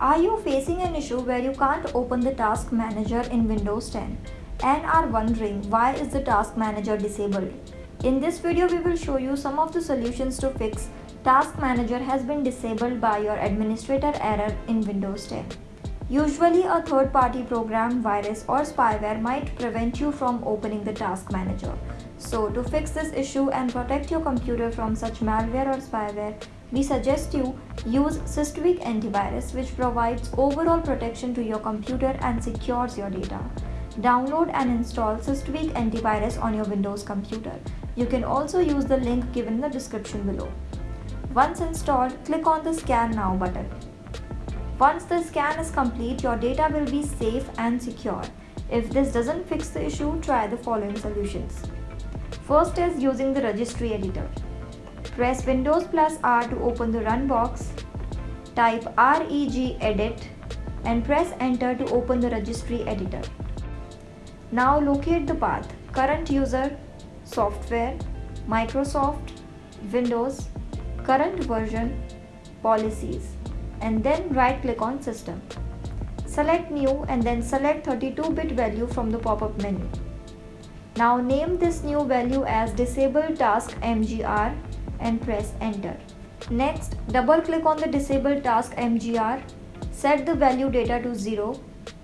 Are you facing an issue where you can't open the Task Manager in Windows 10 and are wondering why is the Task Manager disabled? In this video we will show you some of the solutions to fix Task Manager has been disabled by your administrator error in Windows 10. Usually a third-party program, virus or spyware might prevent you from opening the Task Manager. So to fix this issue and protect your computer from such malware or spyware, we suggest you use SysTweak antivirus which provides overall protection to your computer and secures your data. Download and install SysTweak antivirus on your Windows computer. You can also use the link given in the description below. Once installed, click on the Scan Now button. Once the scan is complete, your data will be safe and secure. If this doesn't fix the issue, try the following solutions. First is using the registry editor. Press Windows plus R to open the run box. Type regedit and press enter to open the registry editor. Now locate the path current user, software, Microsoft, Windows, current version, policies and then right click on system. Select new and then select 32-bit value from the pop-up menu. Now name this new value as disable task MGR and press enter. Next, double click on the disable task MGR, set the value data to 0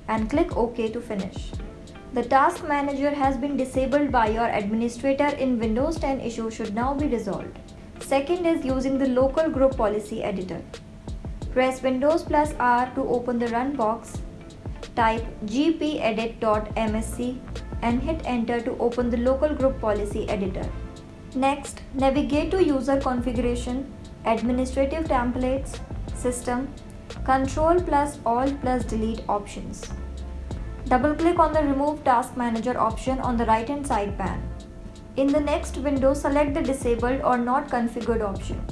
and click OK to finish. The task manager has been disabled by your administrator in Windows 10 issue should now be resolved. Second is using the local group policy editor. Press Windows plus R to open the run box. Type gpedit.msc and hit enter to open the local group policy editor. Next, navigate to user configuration, administrative templates, system, control plus alt plus delete options. Double click on the remove task manager option on the right hand side pane. In the next window, select the disabled or not configured option.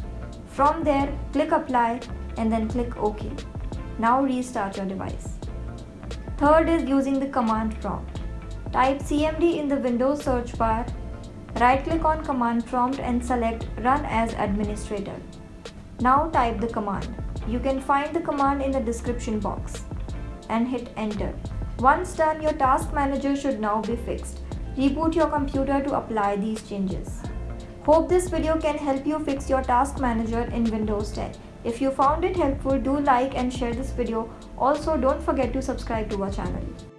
From there, click apply and then click OK. Now restart your device. Third is using the command prompt. Type CMD in the Windows search bar Right click on command prompt and select run as administrator. Now type the command. You can find the command in the description box and hit enter. Once done, your task manager should now be fixed. Reboot your computer to apply these changes. Hope this video can help you fix your task manager in Windows 10. If you found it helpful, do like and share this video. Also, don't forget to subscribe to our channel.